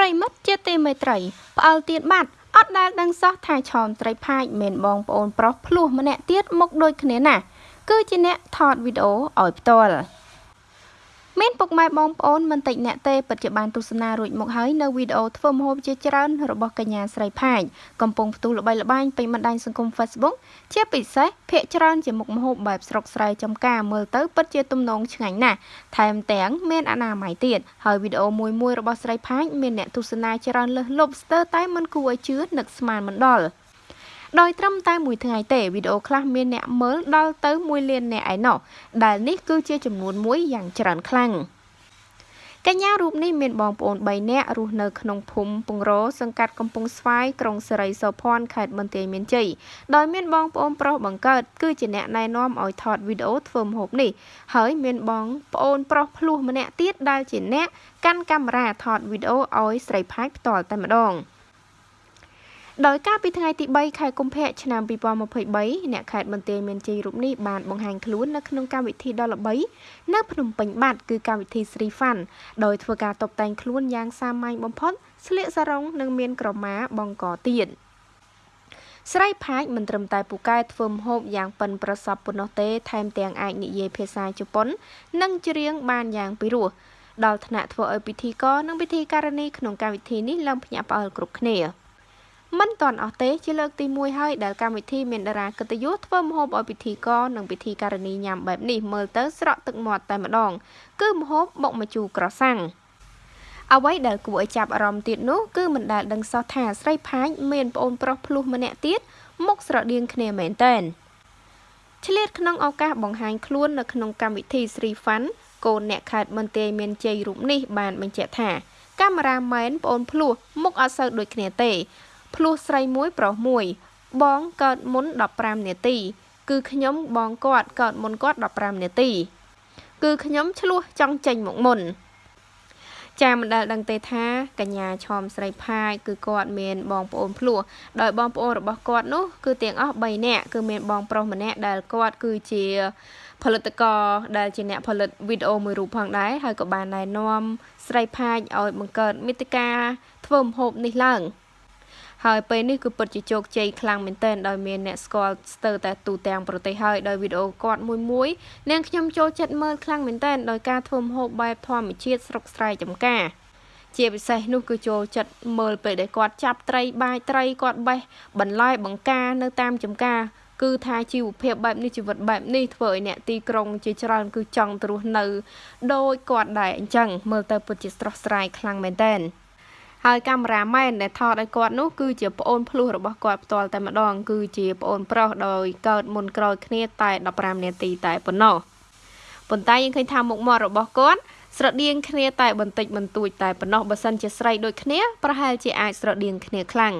ប្រិមិត្តជាទីមេត្រីផ្អើលទៀតបាត់អត់ដែលដឹងសោះថាឆោមត្រីផាចមិនបងប្អូនប្រុសភ្លោះម្នាក់ទៀតមុខដូចគ្នាណាស់គឺជាអ្នកថតវីដេអូឲ្យផ្ទាល់ មានពុកម៉ែបងប្អូនមិនតិចអ្នកទេពិតជាបានទស្សនារួចមកហើយនៅវីដេអូធ្វើម្ហូបជាច្រើនរបស់កញ្ញាស្រីផាចកំពុងផ្ទុះល្បីល្បាញពេញបណ្ដាញសង្គម Facebook ជាពិសេសភាគច្រើនជាមុខម្ហូបបែបស្រុកស្រែចំការមើលទៅពិតជាទំនងឆ្ងាញ់ណាស់ថែមទាំងមានអនាម័យទៀតហើយវីដេអូមួយមួយរបស់ស្រីផាចមានអ្នកទស្សនាច្រើនលើសលប់ស្ទើរតែមិនគួរឲ្យជឿនឹកស្មានមិនដល់ ដោយត្រឹមតែមួយថ្ងៃទេវីដេអូខ្លះមានអ្នកមើលដល់ទៅ1លានអ្នកឯណោះដែលនេះគឺជាចំនួនមួយយ៉ាងច្រើនខ្លាំងកញ្ញារូបនេះមានបងប្អូន3នាក់រស់នៅក្នុងភូមិពងរសង្កាត់កំពង់ស្វាយក្រុងសេរីសោភ័ណ្ឌខេត្តបន្ទាយមានជ័យដោយមានបងប្អូនប្រុសបង្កើតគឺជាអ្នកណែនាំឲ្យថតវីដេអូធ្វើម្ហូបនេះហើយមានបងប្អូនប្រុសភ្លោះម្នាក់ទៀតដែលជាអ្នកកាន់កាមេរ៉ាថតវីដេអូឲ្យស្រីផាច់ផ្ទាល់តែម្ដង។ ដោយការពីថ្ងៃទី3ខែកុម្ភៈឆ្នាំ2023អ្នកខេត្តបន្ទាយមានជ័យរូបនេះបានបង្ហាញខ្លួននៅក្នុងកម្មវិធីដ៏ល្បីនៅភ្នំពេញបាត់គឺកម្មវិធី Sri Fun ដោយធ្វើការតុបតែងខ្លួនយ៉ាងសាមញ្ញបំផុតស្លៀកសារ៉ុងនិងមានក្រមាបង់កទៀតស្រីផាចមិនត្រឹមតែពូកែធ្វើម្ហូបយ៉ាងប៉ិនប្រសប់ប៉ុណ្ណោះទេថែមទាំងអាចនិយាយភាសាជប៉ុន និងច្រៀងបានយ៉ាងពិរោះដល់ថ្នាក់ធ្វើឲ្យពិធីករនិងពិធីការនីក្នុងកម្មវិធីនេះឡើងភ្ញាក់ផ្អើលគ្រប់គ្នា មិនទាន់អស់ទេជាលើកទី1ហើយដែលកម្មវិធីមានតារាកិត្តិយសធ្វើម្ហូបឲ្យពិធីករនិងពិធីការនីញ៉ាំបែបនេះមើលទៅស្រក់ទឹកមាត់តែម្ដង គឺម្ហូបបុកម្ជូរក្រសាំងអ្វីដែលគួរឲ្យចាប់អារម្មណ៍ទៀតនោះគឺមិនដែលដឹងសោះថាស្រីផាចមានប្អូនប្រុសភ្លោះម្នាក់ទៀតមុខស្រដៀងគ្នាមែនតែនឆ្លៀតក្នុងឱកាសបង្ហាញខ្លួននៅក្នុងកម្មវិធី Sri Fun កូនអ្នកខេត្តមន្ទីរមានជ័យរូបនេះបានបញ្ជាក់ថាកាមេរ៉ាមែនប្អូនភ្លោះមុខអត់សូវដូចគ្នាទេ ភ្លោះស្រីមួយប្រុសមួយ បងកើតមុន15នាទី គឺខ្ញុំបងគាត់កើតមុនគាត់15នាទី គឺខ្ញុំឆ្លោះចង់ចេញមកមុនចាមិនដែលដឹងទេថាកញ្ញាឆោមស្រីផាយគឺគាត់មានបងប្អូនភ្លោះដោយបងប្អូនរបស់គាត់នោះគឺទាំងអស់3នាក់គឺមានបងប្រុសម្នាក់ដែលគាត់គឺជាផលិតករដែលជាអ្នកផលិតវីដេអូមួយរូបផងដែរហើយក៏បានណែនាំស្រីផាយឲ្យបង្កើតមាតិកាធ្វើម្ហូបនេះឡើង ហើយពេលនេះគឺពិតជាជោគជ័យខ្លាំងមែនទែនដោយមានអ្នកស្គាល់ស្ទើរតែទូទាំងប្រទេសហើយដោយវីដេអូគាត់មួយមួយនាងខ្ញុំចូលចិត្តមើលខ្លាំងមែនទែនដោយការធ្វើម្ហូបបែបធម្មជាតិស្រុកស្រែចំការជាពិសេសនោះគឺចូលចិត្តមើលពេលដែលគាត់ចាប់ត្រីបាចត្រីគាត់បេះបន្លែបង្ការនៅតាមចំការគឺថាជីវភាពបែបនេះជីវិតបែបនេះធ្វើឲ្យអ្នកទីក្រុងជាច្រើនគឺចង់ទៅរស់នៅដោយគាត់ដែរអញ្ចឹងមើលទៅពិតជាស្រស់ស្រាយខ្លាំងមែនតើ ហើយកាមេរ៉ាមែនដែលថតឲ្យគាត់នោះគឺជាប្អូនភ្លោះរបស់គាត់ផ្ទាល់តែម្ដង គឺជាប្អូនប្រុសដោយកើតមុនក្រោយគ្នាតែ15នាទីតែប៉ុណ្ណោះប៉ុន្តែយើងឃើញថាមុខមាត់របស់គាត់ស្រដៀងគ្នាតែបន្តិចបន្តួចតែប៉ុណ្ណោះបើសិនជាស្រីដូចគ្នាប្រហែលជាអាចស្រដៀងគ្នាខ្លាំង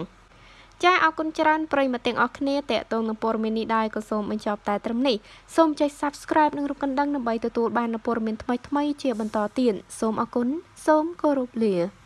ចាអរគុណច្រើនប្រិយមិត្តទាំងអស់គ្នាតេតងនឹងព័ត៌មាននេះដែរក៏សូមបញ្ចប់តែត្រឹមនេះសូមចុច Subscribe និងរូបកណ្ដឹងដើម្បីទទួលបាននូវព័ត៌មានថ្មីៗជាបន្តទៀតសូមអរគុណសូមគោរពលា